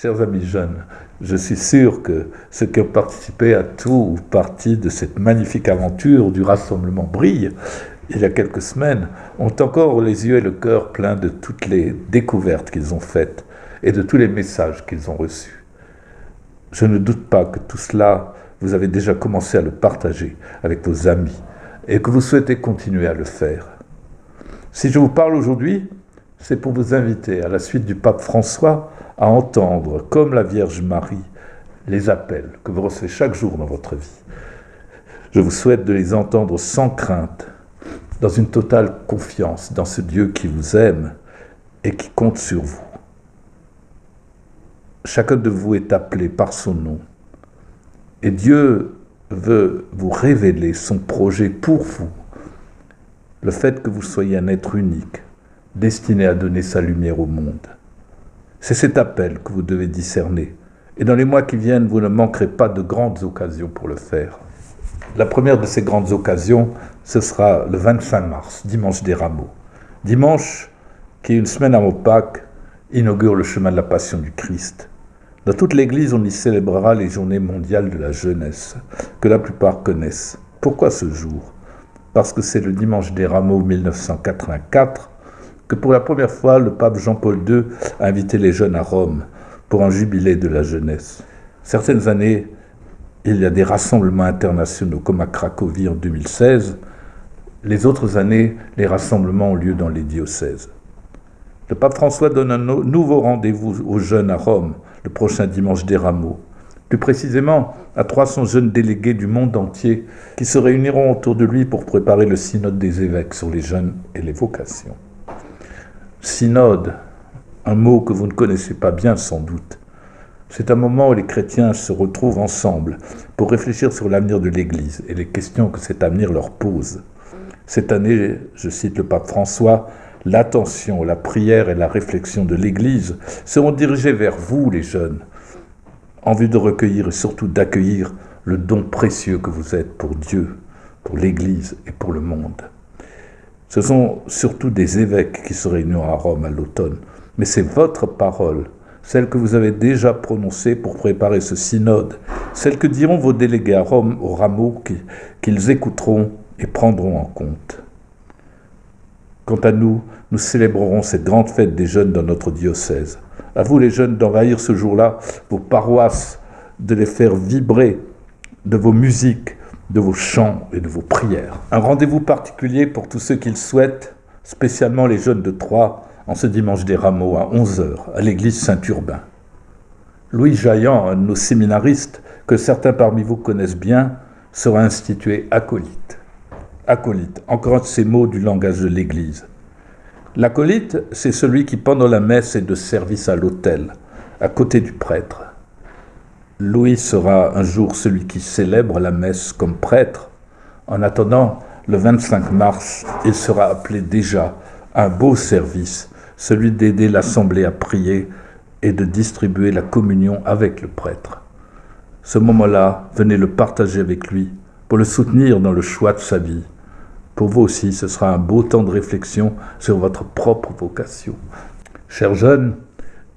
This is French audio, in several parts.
Chers amis jeunes, je suis sûr que ceux qui ont participé à tout ou partie de cette magnifique aventure du rassemblement Brille, il y a quelques semaines, ont encore les yeux et le cœur pleins de toutes les découvertes qu'ils ont faites et de tous les messages qu'ils ont reçus. Je ne doute pas que tout cela, vous avez déjà commencé à le partager avec vos amis et que vous souhaitez continuer à le faire. Si je vous parle aujourd'hui, c'est pour vous inviter, à la suite du pape François, à entendre, comme la Vierge Marie, les appels que vous recevez chaque jour dans votre vie. Je vous souhaite de les entendre sans crainte, dans une totale confiance dans ce Dieu qui vous aime et qui compte sur vous. Chacun de vous est appelé par son nom. Et Dieu veut vous révéler son projet pour vous. Le fait que vous soyez un être unique, destiné à donner sa lumière au monde. C'est cet appel que vous devez discerner. Et dans les mois qui viennent, vous ne manquerez pas de grandes occasions pour le faire. La première de ces grandes occasions, ce sera le 25 mars, dimanche des rameaux. Dimanche, qui est une semaine avant Pâques, inaugure le chemin de la passion du Christ. Dans toute l'Église, on y célébrera les journées mondiales de la jeunesse, que la plupart connaissent. Pourquoi ce jour? Parce que c'est le dimanche des rameaux 1984 que pour la première fois, le pape Jean-Paul II a invité les jeunes à Rome pour un jubilé de la jeunesse. Certaines années, il y a des rassemblements internationaux, comme à Cracovie en 2016. Les autres années, les rassemblements ont lieu dans les diocèses. Le pape François donne un nouveau rendez-vous aux jeunes à Rome le prochain dimanche des rameaux. Plus précisément, à 300 jeunes délégués du monde entier qui se réuniront autour de lui pour préparer le synode des évêques sur les jeunes et les vocations. Synode, un mot que vous ne connaissez pas bien sans doute. C'est un moment où les chrétiens se retrouvent ensemble pour réfléchir sur l'avenir de l'Église et les questions que cet avenir leur pose. Cette année, je cite le pape François, l'attention, la prière et la réflexion de l'Église seront dirigées vers vous, les jeunes, en vue de recueillir et surtout d'accueillir le don précieux que vous êtes pour Dieu, pour l'Église et pour le monde. Ce sont surtout des évêques qui se réuniront à Rome à l'automne. Mais c'est votre parole, celle que vous avez déjà prononcée pour préparer ce synode, celle que diront vos délégués à Rome au rameau qu'ils écouteront et prendront en compte. Quant à nous, nous célébrerons cette grande fête des jeunes dans notre diocèse. À vous les jeunes d'envahir ce jour-là vos paroisses, de les faire vibrer de vos musiques, de vos chants et de vos prières. Un rendez-vous particulier pour tous ceux qui le souhaitent, spécialement les jeunes de Troyes, en ce dimanche des rameaux à 11h à l'église Saint-Urbain. Louis Jaillant, un de nos séminaristes, que certains parmi vous connaissent bien, sera institué acolyte. Acolyte, encore un de ces mots du langage de l'Église. L'acolyte, c'est celui qui, pendant la messe, est de service à l'autel, à côté du prêtre. Louis sera un jour celui qui célèbre la messe comme prêtre. En attendant, le 25 mars, il sera appelé déjà à un beau service, celui d'aider l'Assemblée à prier et de distribuer la communion avec le prêtre. Ce moment-là, venez le partager avec lui pour le soutenir dans le choix de sa vie. Pour vous aussi, ce sera un beau temps de réflexion sur votre propre vocation. Chers jeunes,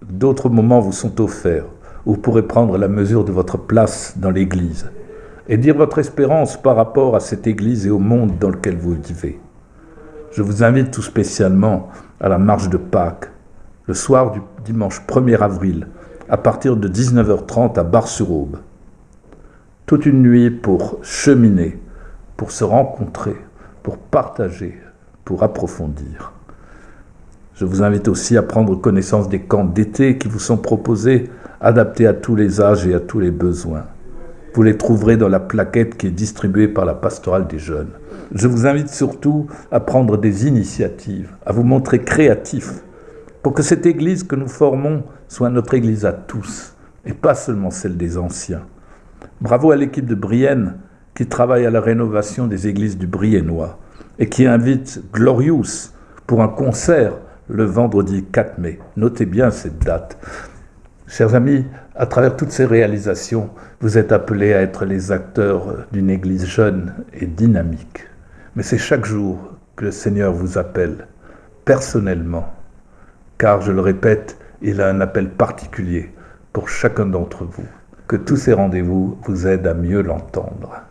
d'autres moments vous sont offerts vous pourrez prendre la mesure de votre place dans l'Église et dire votre espérance par rapport à cette Église et au monde dans lequel vous vivez. Je vous invite tout spécialement à la marche de Pâques, le soir du dimanche 1er avril, à partir de 19h30 à Bar-sur-Aube. Toute une nuit pour cheminer, pour se rencontrer, pour partager, pour approfondir. Je vous invite aussi à prendre connaissance des camps d'été qui vous sont proposés adaptés à tous les âges et à tous les besoins. Vous les trouverez dans la plaquette qui est distribuée par la pastorale des jeunes. Je vous invite surtout à prendre des initiatives, à vous montrer créatifs, pour que cette Église que nous formons soit notre Église à tous, et pas seulement celle des anciens. Bravo à l'équipe de Brienne qui travaille à la rénovation des églises du Briennois et qui invite Glorious pour un concert le vendredi 4 mai. Notez bien cette date. Chers amis, à travers toutes ces réalisations, vous êtes appelés à être les acteurs d'une Église jeune et dynamique. Mais c'est chaque jour que le Seigneur vous appelle, personnellement, car, je le répète, il a un appel particulier pour chacun d'entre vous. Que tous ces rendez-vous vous aident à mieux l'entendre.